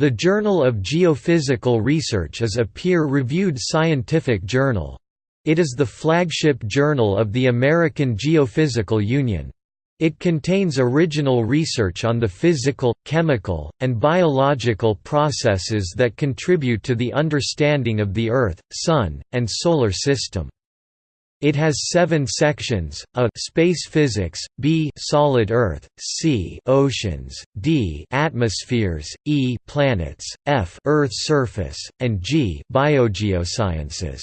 The Journal of Geophysical Research is a peer-reviewed scientific journal. It is the flagship journal of the American Geophysical Union. It contains original research on the physical, chemical, and biological processes that contribute to the understanding of the Earth, Sun, and Solar System. It has seven sections: A space physics, B solid Earth, C oceans, D atmospheres, E planets, F Earth surface, and G biogeosciences.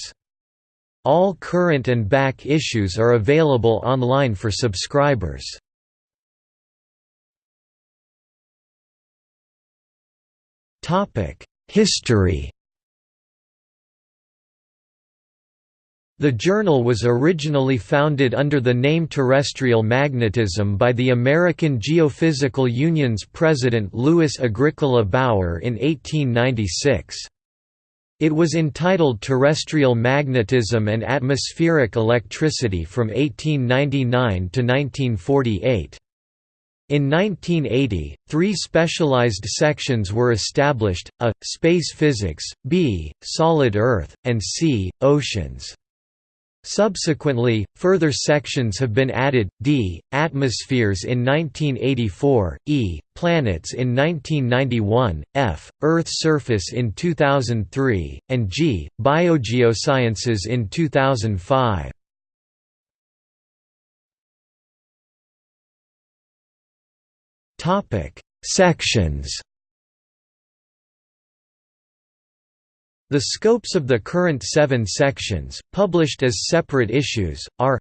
All current and back issues are available online for subscribers. History The journal was originally founded under the name Terrestrial Magnetism by the American Geophysical Union's president Louis Agricola Bauer in 1896. It was entitled Terrestrial Magnetism and Atmospheric Electricity from 1899 to 1948. In 1980, three specialized sections were established, A. Space Physics, B. Solid Earth, and C. Oceans. Subsequently, further sections have been added, d. Atmospheres in 1984, e. Planets in 1991, f. Earth surface in 2003, and g. Biogeosciences in 2005. Sections The scopes of the current seven sections, published as separate issues, are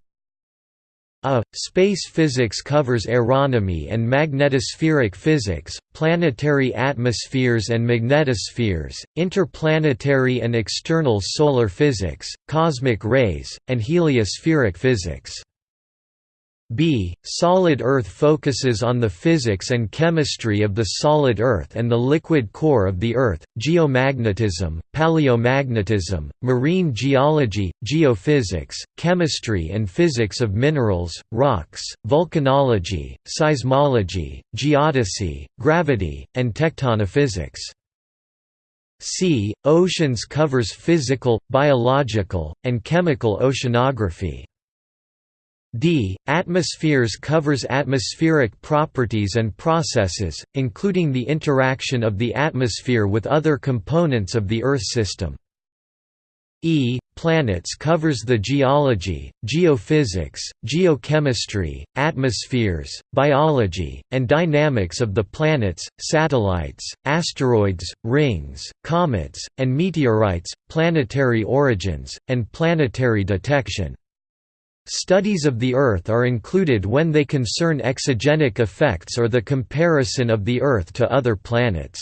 a. Space physics covers aeronomy and magnetospheric physics, planetary atmospheres and magnetospheres, interplanetary and external solar physics, cosmic rays, and heliospheric physics. B. Solid Earth focuses on the physics and chemistry of the solid Earth and the liquid core of the Earth, geomagnetism, paleomagnetism, marine geology, geophysics, chemistry and physics of minerals, rocks, volcanology, seismology, geodesy, gravity, and tectonophysics. C. Oceans covers physical, biological, and chemical oceanography. D. Atmospheres covers atmospheric properties and processes, including the interaction of the atmosphere with other components of the Earth system. E. Planets covers the geology, geophysics, geochemistry, atmospheres, biology, and dynamics of the planets, satellites, asteroids, rings, comets, and meteorites, planetary origins, and planetary detection. Studies of the Earth are included when they concern exogenic effects or the comparison of the Earth to other planets.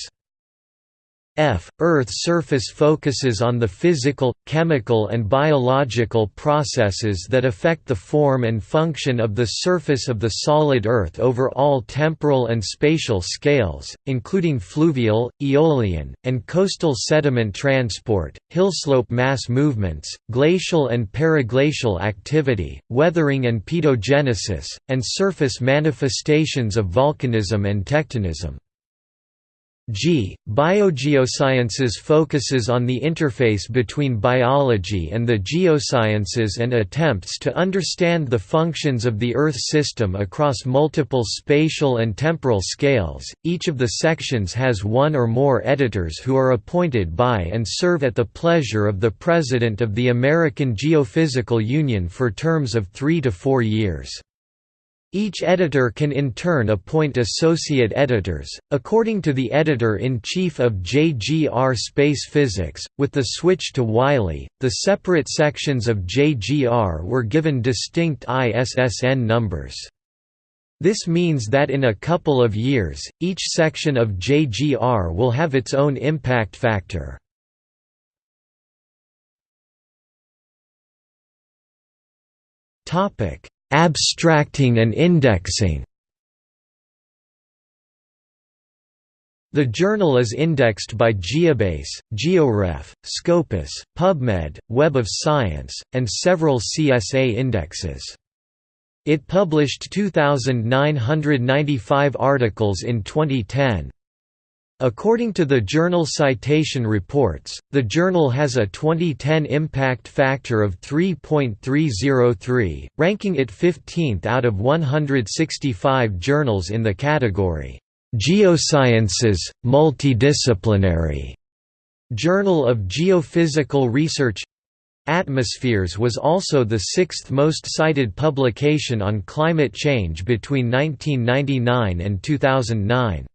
F. Earth's surface focuses on the physical, chemical and biological processes that affect the form and function of the surface of the solid Earth over all temporal and spatial scales, including fluvial, aeolian, and coastal sediment transport, hillslope mass movements, glacial and periglacial activity, weathering and pedogenesis, and surface manifestations of volcanism and tectonism. G. Biogeosciences focuses on the interface between biology and the geosciences and attempts to understand the functions of the Earth system across multiple spatial and temporal scales. Each of the sections has one or more editors who are appointed by and serve at the pleasure of the President of the American Geophysical Union for terms of three to four years. Each editor can in turn appoint associate editors, according to the editor-in-chief of JGR Space Physics. With the switch to Wiley, the separate sections of JGR were given distinct ISSN numbers. This means that in a couple of years, each section of JGR will have its own impact factor. Topic: Abstracting and indexing The journal is indexed by Geobase, GeoRef, Scopus, PubMed, Web of Science, and several CSA indexes. It published 2,995 articles in 2010. According to the journal Citation Reports, the journal has a 2010 impact factor of 3.303, ranking it 15th out of 165 journals in the category, "'Geosciences, Multidisciplinary' Journal of Geophysical Research Atmospheres was also the sixth most cited publication on climate change between 1999 and 2009.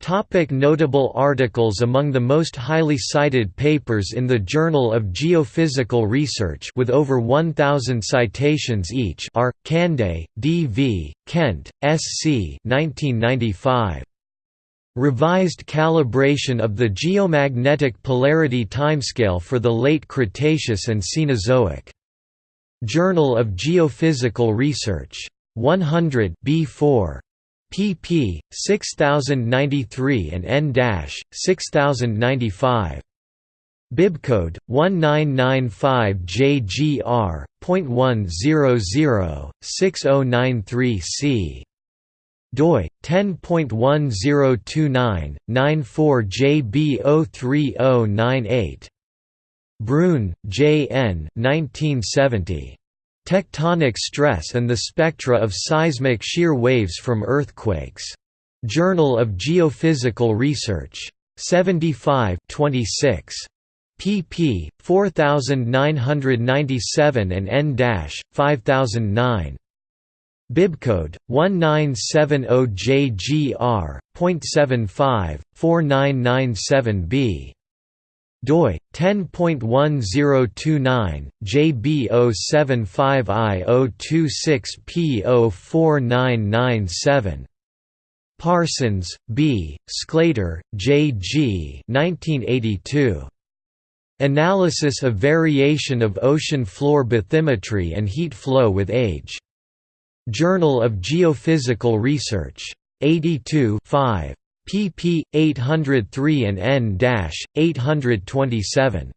Topic notable articles Among the most highly cited papers in the Journal of Geophysical Research with over 1,000 citations each are, Cande, D. V., Kent, S. C. 1995. Revised calibration of the geomagnetic polarity timescale for the late Cretaceous and Cenozoic. Journal of Geophysical Research. 100 B4 pp. 6093 and n-6095. Bibcode 1995JGR.1006093C. doi 10.1029 94JB03098. Brune, J. N. 1970. Tectonic stress and the spectra of seismic shear waves from earthquakes. Journal of Geophysical Research. 75 26 pp. 4997 and n-5009. Bibcode 1970JGR.75 4997b doi 10.1029 JB075I026P04997 Parsons, B., Sclater, J. G. 1982. Analysis of variation of ocean floor bathymetry and heat flow with age. Journal of Geophysical Research. 82 5 pp. 803 and n-827.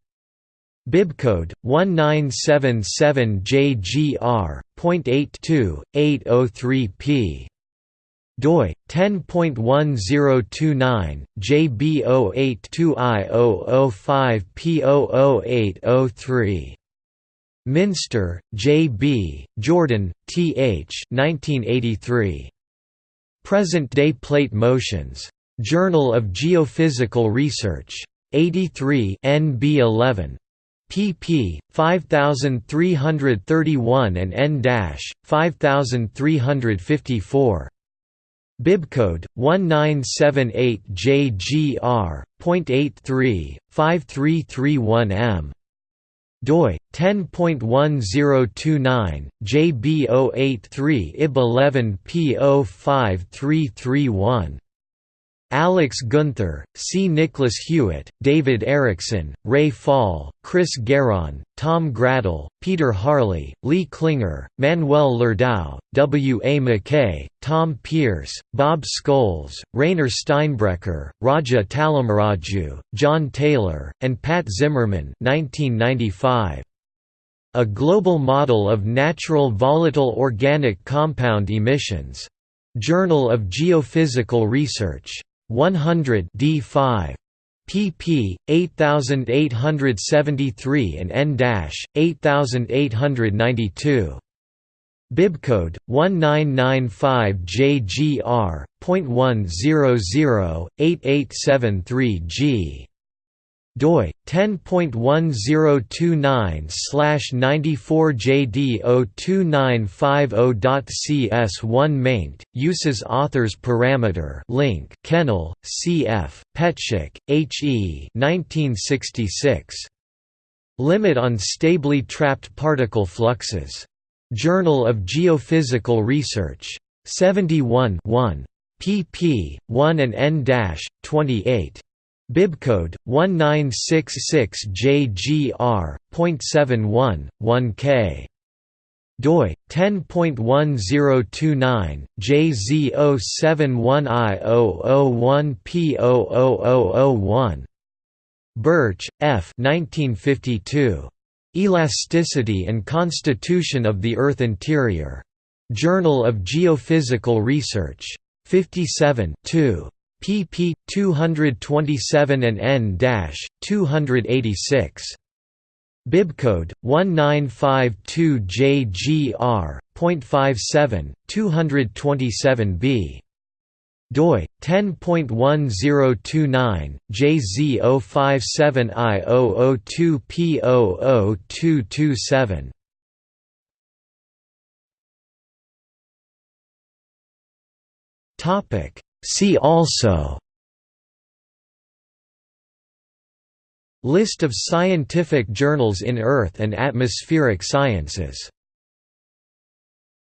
Bibcode 1977JGR.82.803p. doi 10.1029 JB082I005P00803. Minster, J. B., Jordan, T. H. 1983. Present-day plate motions. Journal of Geophysical Research. 83 NB11 pp. 5331 and n-5354. Bibcode 1978JGR.83 5331M doi 10.1029 JB083 IB11 P05331 Alex Guenther, C. Nicholas Hewitt, David Erickson, Ray Fall, Chris Geron, Tom Graedel, Peter Harley, Lee Klinger, Manuel Lerdau, W. A. McKay, Tom Pierce, Bob Scholes, Rainer Steinbrecher, Raja Tallamraju, John Taylor, and Pat Zimmerman 1995. A Global Model of Natural Volatile Organic Compound Emissions. Journal of Geophysical Research. 100 D5 pp 8873 and n-8892 Bibcode 1995JGR.1008873G doi 10.1029/94JD02950.cs1 maint uses authors parameter link Kennel CF Petschek HE 1966 Limit on stably trapped particle fluxes. Journal of Geophysical Research. 71 1 pp 1 and n-28 Bibcode 1966JGR.71 1K doi 10.1029 JZ071I001P00001 Birch, F 1952 Elasticity and Constitution of the Earth Interior. Journal of Geophysical Research. 57 2. Pp. 227 and n-286. Bibcode 1952JGR.57 227b doi 10.1029 JZ057I002P00227 Topic See also List of scientific journals in Earth and atmospheric sciences